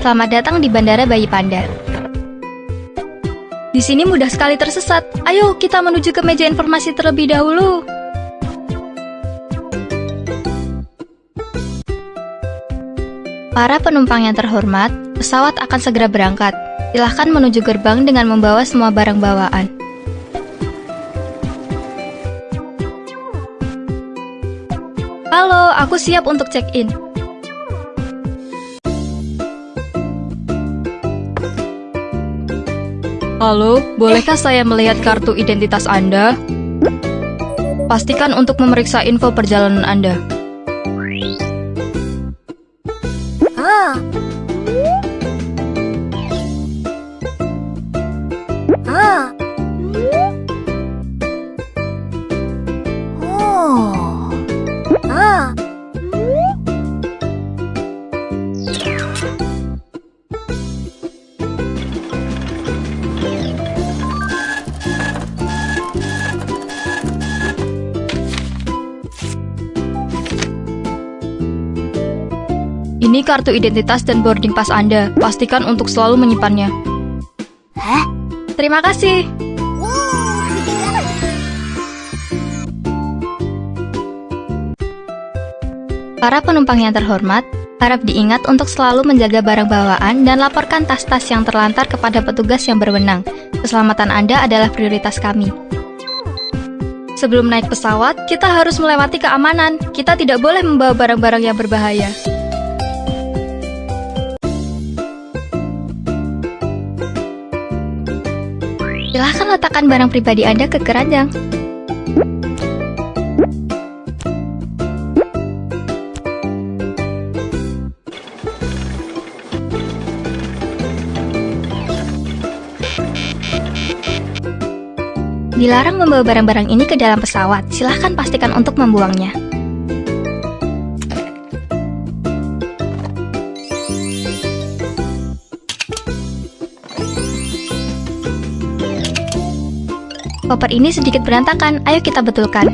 Selamat datang di Bandara Bayi Panda. Di sini mudah sekali tersesat. Ayo kita menuju ke meja informasi terlebih dahulu. Para penumpang yang terhormat, pesawat akan segera berangkat. Silahkan menuju gerbang dengan membawa semua barang bawaan. Halo, aku siap untuk check-in. Halo, bolehkah saya melihat kartu identitas Anda? Pastikan untuk memeriksa info perjalanan Anda. Ini kartu identitas dan boarding pass Anda. Pastikan untuk selalu menyimpannya. Hah? Terima kasih. Para penumpang yang terhormat, harap diingat untuk selalu menjaga barang bawaan dan laporkan tas-tas yang terlantar kepada petugas yang berwenang. Keselamatan Anda adalah prioritas kami. Sebelum naik pesawat, kita harus melewati keamanan. Kita tidak boleh membawa barang-barang yang berbahaya. Silahkan letakkan barang pribadi Anda ke keranjang. Dilarang membawa barang-barang ini ke dalam pesawat. Silahkan pastikan untuk membuangnya. Koper ini sedikit berantakan, ayo kita betulkan.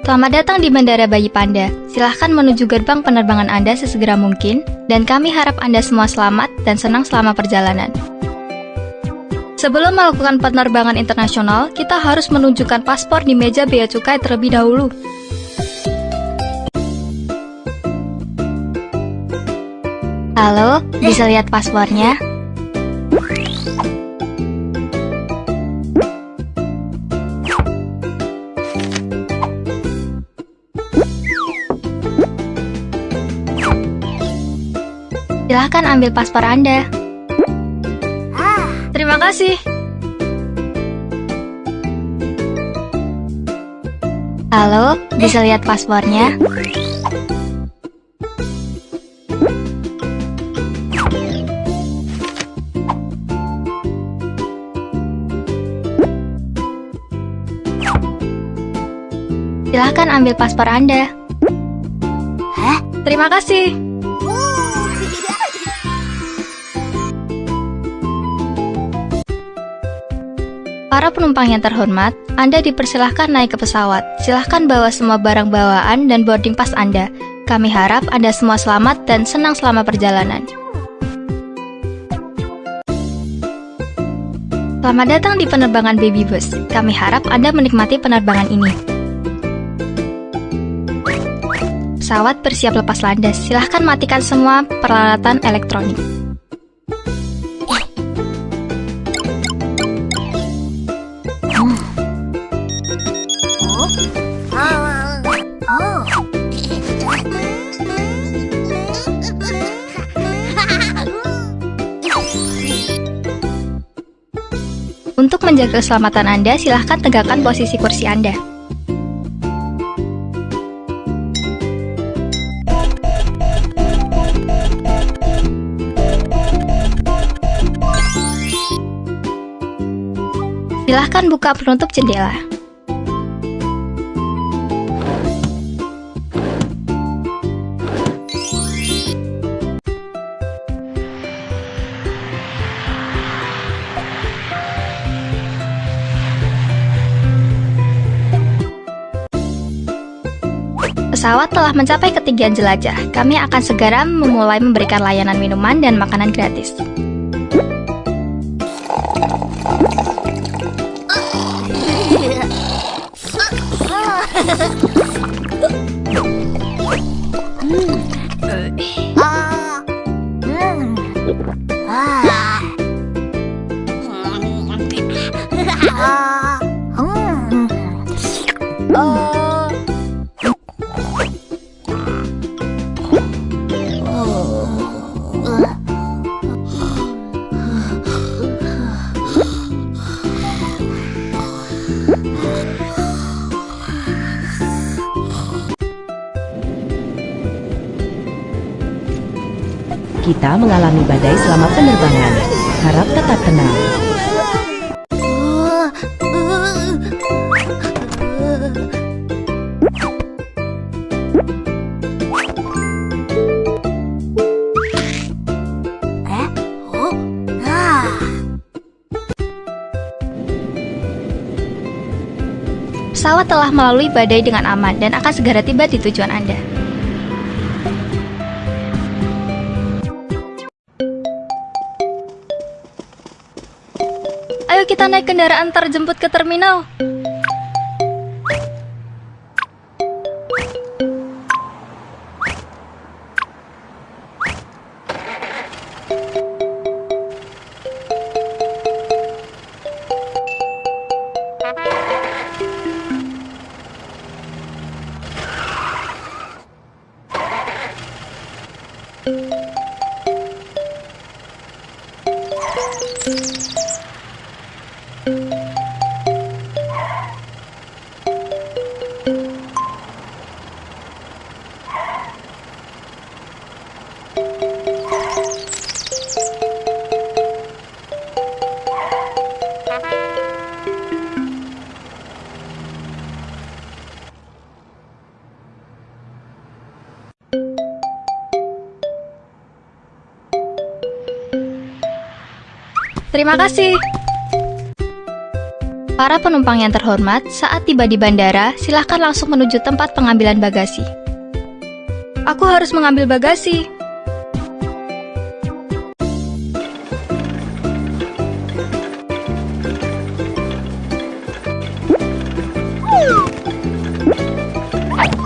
Selamat datang di Bandara Bayi Panda. Silahkan menuju gerbang penerbangan Anda sesegera mungkin, dan kami harap Anda semua selamat dan senang selama perjalanan. Sebelum melakukan penerbangan internasional, kita harus menunjukkan paspor di meja bea cukai terlebih dahulu. Halo, bisa lihat paspornya? Silahkan ambil paspor Anda. Terima kasih. Halo, bisa lihat paspornya? Silahkan ambil paspor Anda. Hah? Terima kasih. Para penumpang yang terhormat, Anda dipersilahkan naik ke pesawat. Silahkan bawa semua barang bawaan dan boarding pass Anda. Kami harap Anda semua selamat dan senang selama perjalanan. Selamat datang di penerbangan Baby Bus. Kami harap Anda menikmati penerbangan ini. Pesawat bersiap lepas landas. Silahkan matikan semua peralatan elektronik. Untuk menjaga keselamatan Anda, silahkan tegakkan posisi kursi Anda. Silahkan buka penutup jendela. Pesawat telah mencapai ketinggian jelajah. Kami akan segera memulai memberikan layanan minuman dan makanan gratis. Ah. Hmm. Ah. Ah. Hmm. Oh. Kita mengalami badai selama penerbangan. Harap tetap tenang. Pesawat telah melalui badai dengan aman dan akan segera tiba di tujuan Anda. Naik kendaraan terjemput ke terminal. Terima kasih. Para penumpang yang terhormat, saat tiba di bandara, silahkan langsung menuju tempat pengambilan bagasi. Aku harus mengambil bagasi.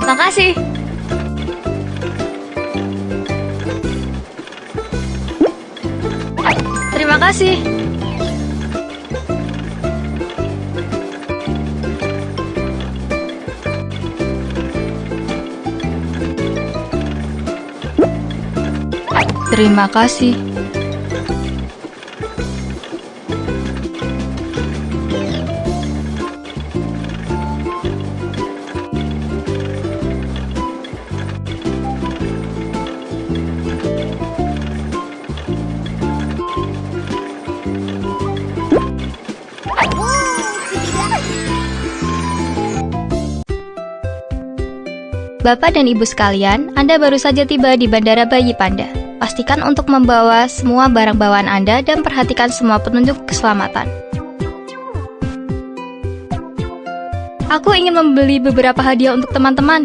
Makasih. Terima kasih. Terima kasih. Bapak dan Ibu sekalian, Anda baru saja tiba di Bandara Bayi Panda. Pastikan untuk membawa semua barang bawaan Anda dan perhatikan semua petunjuk keselamatan. Aku ingin membeli beberapa hadiah untuk teman-teman.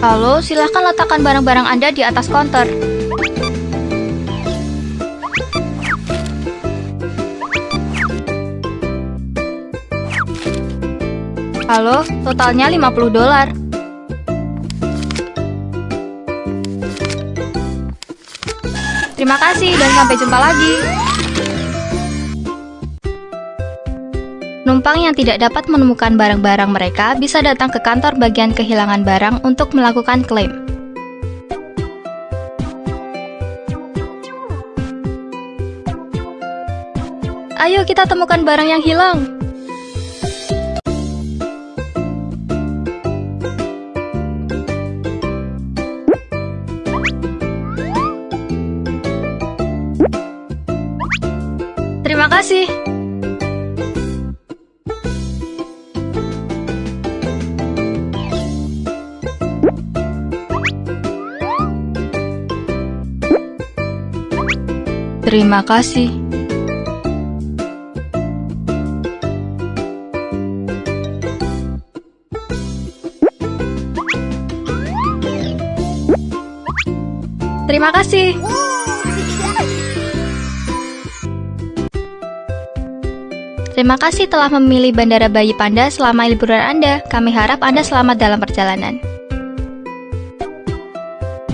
Halo, silahkan letakkan barang-barang Anda di atas konter. Halo, totalnya 50 dolar. Terima kasih dan sampai jumpa lagi. Penumpang yang tidak dapat menemukan barang-barang mereka bisa datang ke kantor bagian kehilangan barang untuk melakukan klaim. Ayo kita temukan barang yang hilang. Terima kasih. Terima kasih. Terima kasih. Terima kasih telah memilih Bandara Bayi Panda selama liburan Anda. Kami harap Anda selamat dalam perjalanan.